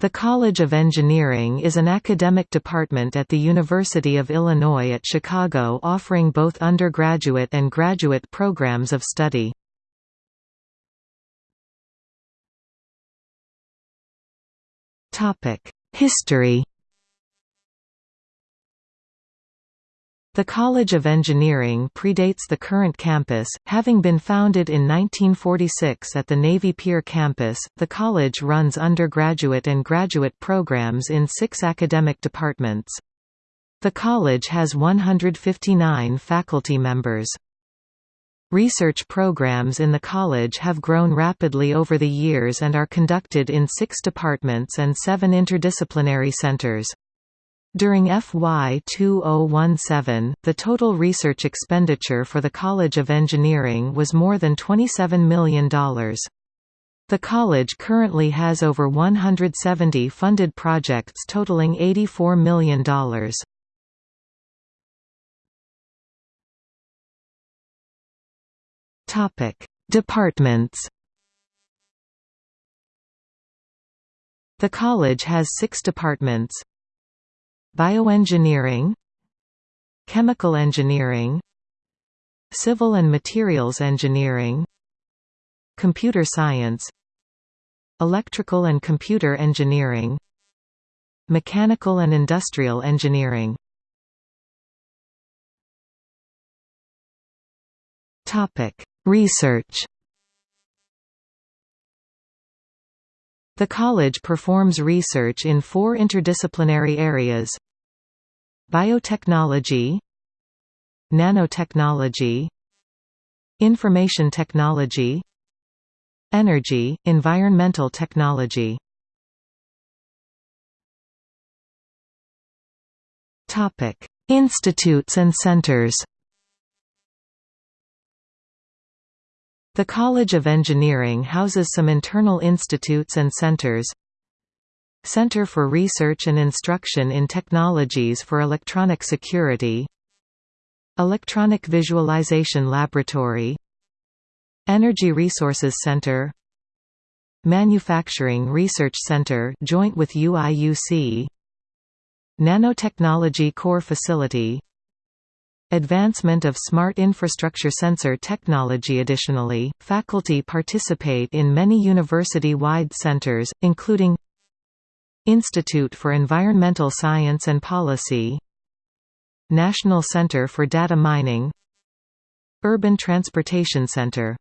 The College of Engineering is an academic department at the University of Illinois at Chicago offering both undergraduate and graduate programs of study. History The College of Engineering predates the current campus, having been founded in 1946 at the Navy Pier campus. The college runs undergraduate and graduate programs in six academic departments. The college has 159 faculty members. Research programs in the college have grown rapidly over the years and are conducted in six departments and seven interdisciplinary centers. During FY 2017, the total research expenditure for the College of Engineering was more than $27 million. The college currently has over 170 funded projects totaling $84 million. Departments The college has six departments Bioengineering Chemical engineering Civil and materials engineering Computer science Electrical and computer engineering Mechanical and industrial engineering. Topic Research. The college performs research in four interdisciplinary areas Biotechnology Nanotechnology Information technology Energy, environmental technology. Topic Institutes and centers. The College of Engineering houses some internal institutes and centers Center for Research and Instruction in Technologies for Electronic Security. Electronic Visualization Laboratory. Energy Resources Center. Manufacturing Research Center joint with UIUC Nanotechnology Core Facility. Advancement of smart infrastructure sensor technology. Additionally, faculty participate in many university-wide centers, including Institute for Environmental Science and Policy National Center for Data Mining Urban Transportation Center